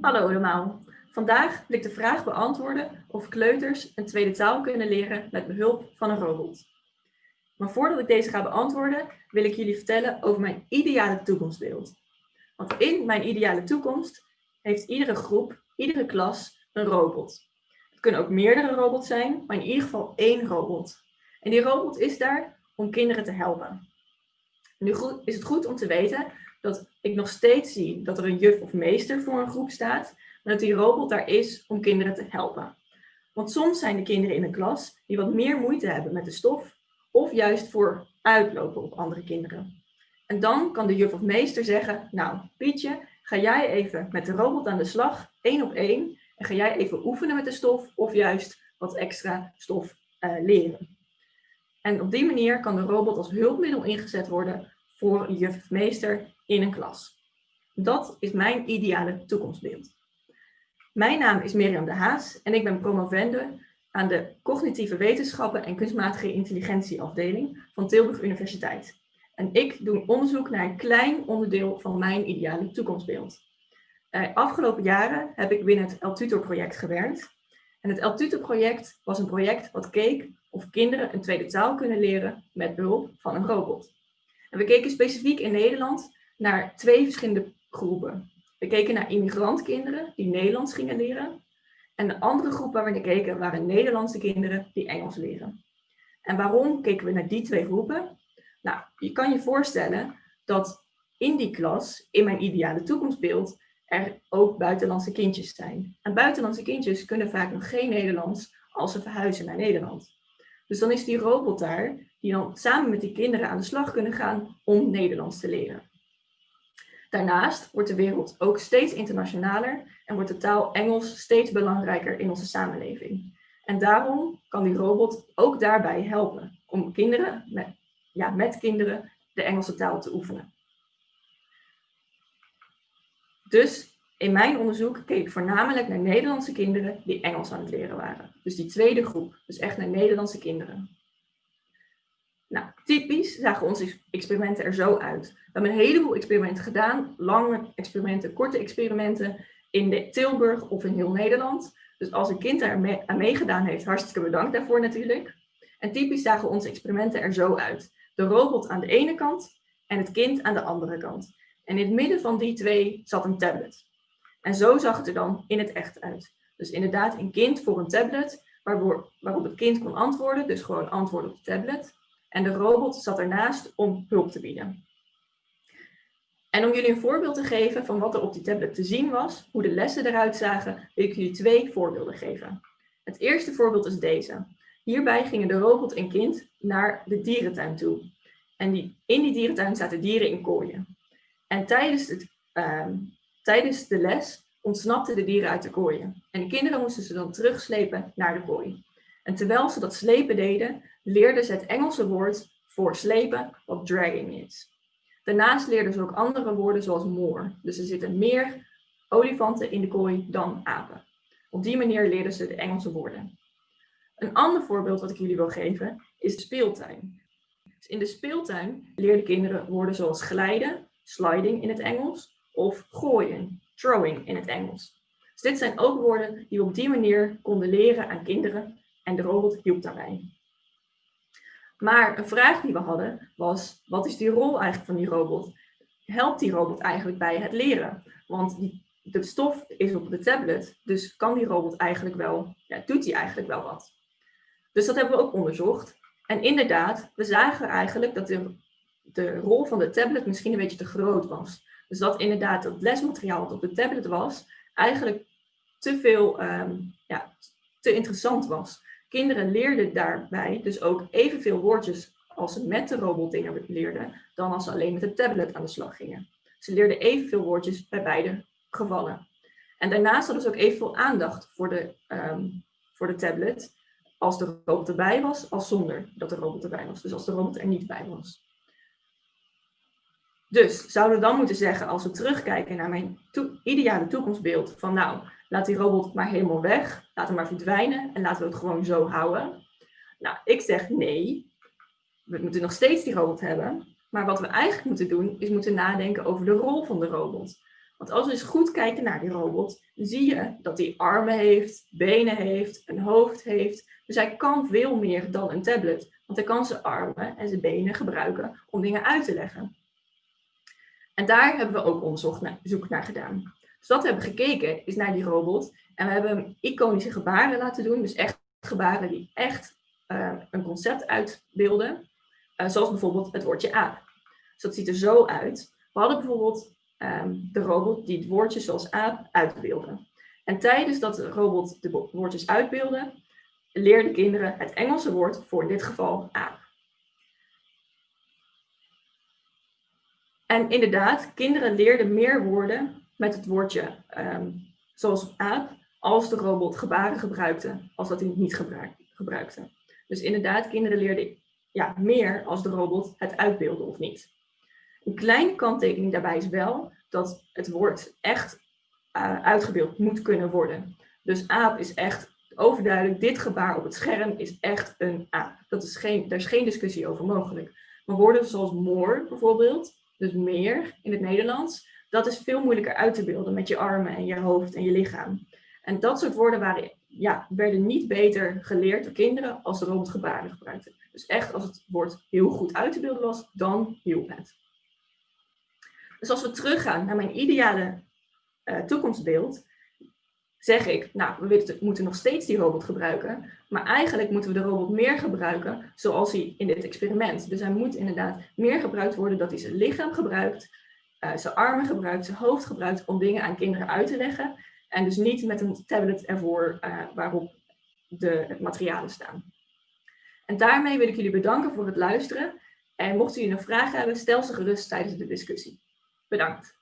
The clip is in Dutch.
Hallo allemaal. Vandaag wil ik de vraag beantwoorden of kleuters een tweede taal kunnen leren met behulp van een robot. Maar voordat ik deze ga beantwoorden, wil ik jullie vertellen over mijn ideale toekomstbeeld. Want in mijn ideale toekomst heeft iedere groep, iedere klas een robot. Het kunnen ook meerdere robots zijn, maar in ieder geval één robot. En die robot is daar om kinderen te helpen. Nu is het goed om te weten dat ik nog steeds zie dat er een juf of meester voor een groep staat, maar dat die robot daar is om kinderen te helpen. Want soms zijn de kinderen in een klas die wat meer moeite hebben met de stof, of juist voor uitlopen op andere kinderen. En dan kan de juf of meester zeggen, nou Pietje, ga jij even met de robot aan de slag, één op één, en ga jij even oefenen met de stof, of juist wat extra stof uh, leren. En op die manier kan de robot als hulpmiddel ingezet worden voor een juf of meester in een klas. Dat is mijn ideale toekomstbeeld. Mijn naam is Mirjam de Haas en ik ben promovende aan de Cognitieve Wetenschappen en Kunstmatige Intelligentie afdeling van Tilburg Universiteit. En ik doe onderzoek naar een klein onderdeel van mijn ideale toekomstbeeld. Uh, afgelopen jaren heb ik binnen het El project gewerkt. En het El project was een project wat keek of kinderen een tweede taal kunnen leren met behulp van een robot. En we keken specifiek in Nederland naar twee verschillende groepen. We keken naar immigrantkinderen die Nederlands gingen leren. En de andere groep waar we naar keken waren Nederlandse kinderen die Engels leren. En waarom keken we naar die twee groepen? Nou, je kan je voorstellen dat in die klas, in mijn ideale toekomstbeeld, er ook buitenlandse kindjes zijn. En buitenlandse kindjes kunnen vaak nog geen Nederlands als ze verhuizen naar Nederland. Dus dan is die robot daar, die dan samen met die kinderen aan de slag kunnen gaan om Nederlands te leren. Daarnaast wordt de wereld ook steeds internationaler en wordt de taal Engels steeds belangrijker in onze samenleving. En daarom kan die robot ook daarbij helpen om kinderen, met, ja, met kinderen de Engelse taal te oefenen. Dus in mijn onderzoek keek ik voornamelijk naar Nederlandse kinderen die Engels aan het leren waren. Dus die tweede groep, dus echt naar Nederlandse kinderen. Typisch zagen onze experimenten er zo uit. We hebben een heleboel experimenten gedaan, lange experimenten, korte experimenten in Tilburg of in heel Nederland. Dus als een kind daar aan meegedaan heeft, hartstikke bedankt daarvoor natuurlijk. En typisch zagen onze experimenten er zo uit. De robot aan de ene kant en het kind aan de andere kant. En in het midden van die twee zat een tablet. En zo zag het er dan in het echt uit. Dus inderdaad een kind voor een tablet, waarop het kind kon antwoorden, dus gewoon antwoorden op de tablet. En de robot zat ernaast om hulp te bieden. En om jullie een voorbeeld te geven van wat er op die tablet te zien was, hoe de lessen eruit zagen, wil ik jullie twee voorbeelden geven. Het eerste voorbeeld is deze. Hierbij gingen de robot en kind naar de dierentuin toe. En die, in die dierentuin zaten dieren in kooien. En tijdens, het, ehm, tijdens de les ontsnapten de dieren uit de kooien. En de kinderen moesten ze dan terugslepen naar de kooi. En terwijl ze dat slepen deden, leerden ze het Engelse woord voor slepen, wat dragging is. Daarnaast leerden ze ook andere woorden zoals more. Dus er zitten meer olifanten in de kooi dan apen. Op die manier leerden ze de Engelse woorden. Een ander voorbeeld wat ik jullie wil geven is speeltuin. Dus in de speeltuin leerden kinderen woorden zoals glijden, sliding in het Engels, of gooien, throwing in het Engels. Dus dit zijn ook woorden die we op die manier konden leren aan kinderen en de robot hielp daarbij. Maar een vraag die we hadden was, wat is die rol eigenlijk van die robot? Helpt die robot eigenlijk bij het leren? Want die, de stof is op de tablet, dus kan die robot eigenlijk wel, ja, doet hij eigenlijk wel wat? Dus dat hebben we ook onderzocht. En inderdaad, we zagen eigenlijk dat de, rol van de tablet misschien een beetje te groot was. Dus dat inderdaad het lesmateriaal wat op de tablet was, eigenlijk te veel, um, ja, te interessant was. Kinderen leerden daarbij dus ook evenveel woordjes als ze met de robot dingen leerden, dan als ze alleen met de tablet aan de slag gingen. Ze leerden evenveel woordjes bij beide gevallen. En daarnaast hadden ze ook evenveel aandacht voor de, um, voor de tablet als de robot erbij was, als zonder dat de robot erbij was. Dus als de robot er niet bij was. Dus zouden we dan moeten zeggen, als we terugkijken naar mijn ideale toekomstbeeld, van nou, laat die robot maar helemaal weg, laat hem maar verdwijnen en laten we het gewoon zo houden. Nou, ik zeg nee, we moeten nog steeds die robot hebben, maar wat we eigenlijk moeten doen, is moeten nadenken over de rol van de robot. Want als we eens goed kijken naar die robot, zie je dat hij armen heeft, benen heeft, een hoofd heeft. Dus hij kan veel meer dan een tablet. Want hij kan zijn armen en zijn benen gebruiken om dingen uit te leggen. En daar hebben we ook onderzoek naar gedaan. Dus wat we hebben gekeken is naar die robot. En we hebben iconische gebaren laten doen. Dus echt gebaren die echt uh, een concept uitbeelden. Uh, zoals bijvoorbeeld het woordje aap. Dus dat ziet er zo uit. We hadden bijvoorbeeld um, de robot die het woordje zoals aap uitbeelde. En tijdens dat de robot de woordjes uitbeelde, leerden kinderen het Engelse woord voor in dit geval aap. En inderdaad, kinderen leerden meer woorden met het woordje um, zoals aap, als de robot gebaren gebruikte, als dat hij niet gebruikte. Dus inderdaad, kinderen leerden ja, meer als de robot het uitbeelde of niet. Een kleine kanttekening daarbij is wel dat het woord echt uh, uitgebeeld moet kunnen worden. Dus aap is echt overduidelijk, dit gebaar op het scherm is echt een aap. Dat is geen, daar is geen discussie over mogelijk. Maar woorden zoals more bijvoorbeeld, dus meer in het Nederlands, dat is veel moeilijker uit te beelden met je armen en je hoofd en je lichaam. En dat soort woorden waren, ja, werden niet beter geleerd door kinderen als de robot gebaren gebruikte. Dus echt als het woord heel goed uit te beelden was, dan hielp het. Dus als we teruggaan naar mijn ideale uh, toekomstbeeld, zeg ik, nou, we moeten nog steeds die robot gebruiken, maar eigenlijk moeten we de robot meer gebruiken zoals hij in dit experiment. Dus hij moet inderdaad meer gebruikt worden dat hij zijn lichaam gebruikt, uh, zijn armen gebruikt, zijn hoofd gebruikt om dingen aan kinderen uit te leggen. En dus niet met een tablet ervoor uh, waarop de materialen staan. En daarmee wil ik jullie bedanken voor het luisteren. En mochten jullie nog vragen hebben, stel ze gerust tijdens de discussie. Bedankt.